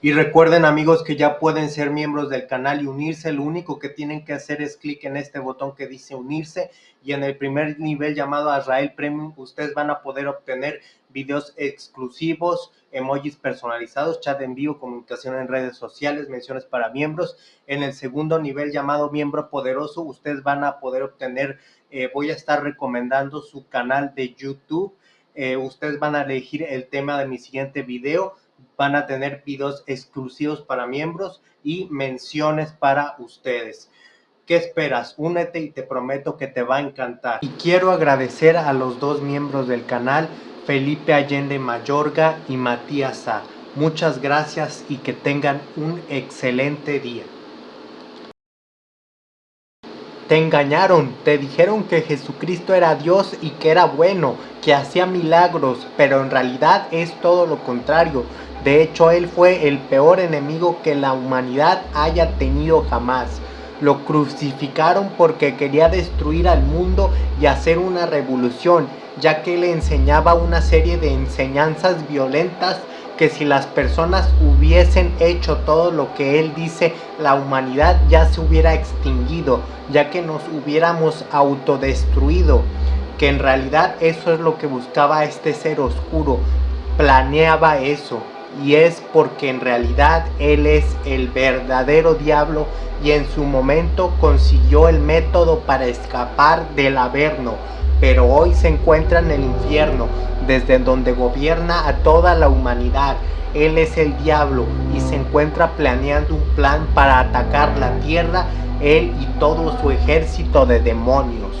Y recuerden amigos que ya pueden ser miembros del canal y unirse. Lo único que tienen que hacer es clic en este botón que dice unirse y en el primer nivel llamado Azrael Premium ustedes van a poder obtener videos exclusivos, emojis personalizados, chat en vivo, comunicación en redes sociales, menciones para miembros. En el segundo nivel llamado miembro poderoso ustedes van a poder obtener, eh, voy a estar recomendando su canal de YouTube. Eh, ustedes van a elegir el tema de mi siguiente video van a tener videos exclusivos para miembros y menciones para ustedes. ¿Qué esperas? Únete y te prometo que te va a encantar. Y quiero agradecer a los dos miembros del canal, Felipe Allende Mayorga y Matías A. Muchas gracias y que tengan un excelente día. Te engañaron, te dijeron que Jesucristo era Dios y que era bueno, que hacía milagros, pero en realidad es todo lo contrario. De hecho, él fue el peor enemigo que la humanidad haya tenido jamás. Lo crucificaron porque quería destruir al mundo y hacer una revolución, ya que le enseñaba una serie de enseñanzas violentas que si las personas hubiesen hecho todo lo que él dice, la humanidad ya se hubiera extinguido, ya que nos hubiéramos autodestruido, que en realidad eso es lo que buscaba este ser oscuro, planeaba eso y es porque en realidad él es el verdadero diablo y en su momento consiguió el método para escapar del Averno, pero hoy se encuentra en el infierno, desde donde gobierna a toda la humanidad. Él es el diablo y se encuentra planeando un plan para atacar la tierra, él y todo su ejército de demonios.